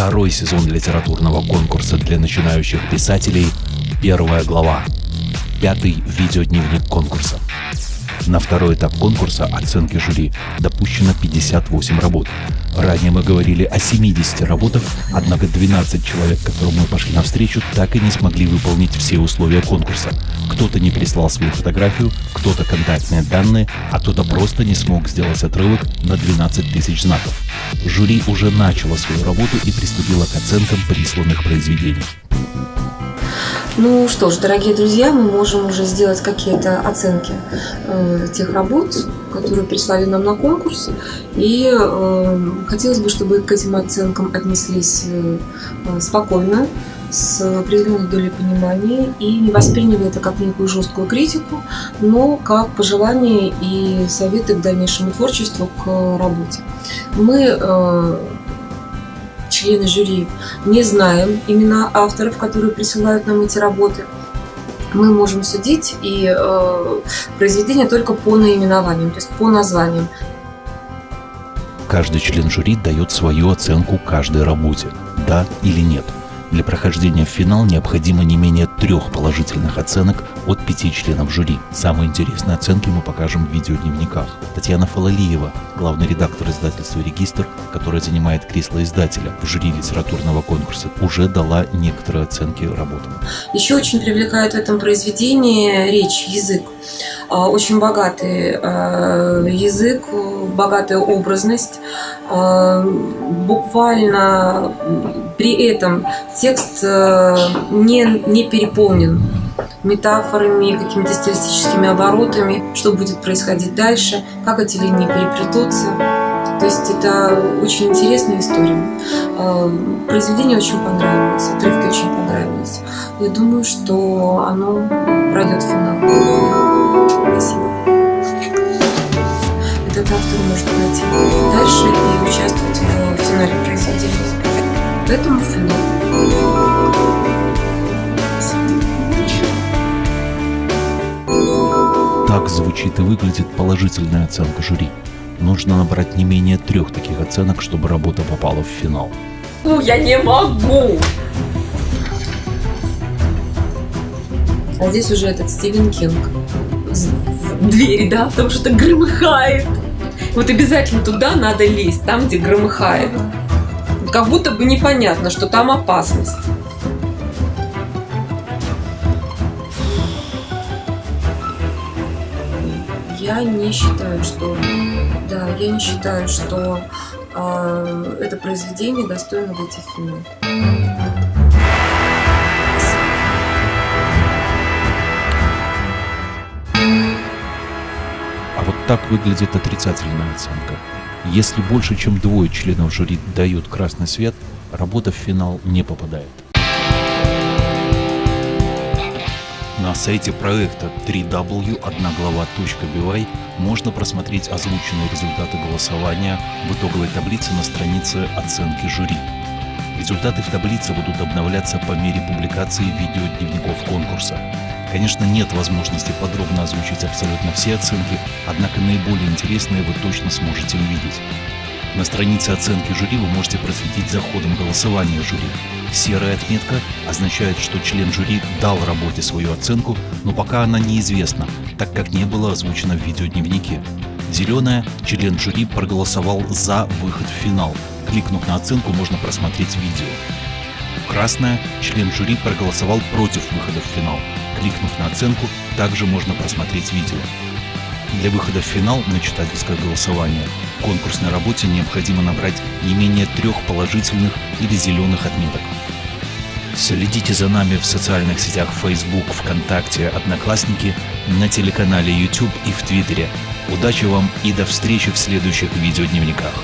Второй сезон литературного конкурса для начинающих писателей. Первая глава. Пятый видеодневник конкурса. На второй этап конкурса оценки жюри допущено 58 работ. Ранее мы говорили о 70 работах, однако 12 человек, которым мы пошли навстречу, так и не смогли выполнить все условия конкурса. Кто-то не прислал свою фотографию, кто-то контактные данные, а кто-то просто не смог сделать отрывок на 12 тысяч знаков. Жюри уже начало свою работу и приступило к оценкам присланных произведений. Ну что ж, дорогие друзья, мы можем уже сделать какие-то оценки э, тех работ, которые прислали нам на конкурс. И э, хотелось бы, чтобы к этим оценкам отнеслись э, спокойно, с определенной долей понимания и не восприняли это как некую жесткую критику, но как пожелания и советы к дальнейшему творчеству, к работе. Мы э, члены жюри не знаем имена авторов, которые присылают нам эти работы. Мы можем судить и э, произведения только по наименованиям, то есть по названиям. Каждый член жюри дает свою оценку каждой работе, да или нет – для прохождения в финал необходимо не менее трех положительных оценок от пяти членов жюри. Самые интересные оценки мы покажем в видеодневниках. Татьяна Фалалиева, главный редактор издательства «Регистр», которая занимает кресло издателя в жюри литературного конкурса, уже дала некоторые оценки работам. Еще очень привлекает в этом произведении речь, язык. А, очень богатый а, язык, богатая образность. А, буквально при этом текст не, не переполнен метафорами, какими-то стилистическими оборотами, что будет происходить дальше, как эти линии переплетутся. То есть это очень интересная история. Произведение очень понравилось, отрывки очень понравились. Я думаю, что оно пройдет в финал. Спасибо. Этот автор может пройти дальше и участвовать в финале произведения. Поэтому финал. Так звучит и выглядит положительная оценка жюри. Нужно набрать не менее трех таких оценок, чтобы работа попала в финал. Ну, я не могу! А здесь уже этот Стивен Кинг. Двери, да, потому что громыхает. Вот обязательно туда надо лезть, там, где громыхает как будто бы непонятно, что там опасность. Я не считаю, что да, я не считаю, что э, это произведение достойно выйти в финал. Так выглядит отрицательная оценка. Если больше, чем двое членов жюри дают красный свет, работа в финал не попадает. На сайте проекта www.одноглава.by можно просмотреть озвученные результаты голосования в итоговой таблице на странице оценки жюри. Результаты в таблице будут обновляться по мере публикации видеодневников конкурса. Конечно, нет возможности подробно озвучить абсолютно все оценки, однако наиболее интересные вы точно сможете увидеть. На странице оценки жюри вы можете просветить за ходом голосования жюри. Серая отметка означает, что член жюри дал работе свою оценку, но пока она неизвестна, так как не было озвучено в видеодневнике. Зеленая – член жюри проголосовал за выход в финал. Кликнув на оценку, можно просмотреть видео. Красная – член жюри проголосовал против выхода в финал. Кликнув на оценку, также можно просмотреть видео. Для выхода в финал на читательское голосование в конкурсной работе необходимо набрать не менее трех положительных или зеленых отметок. Следите за нами в социальных сетях Facebook, ВКонтакте, Одноклассники, на телеканале YouTube и в Твиттере. Удачи вам и до встречи в следующих видеодневниках.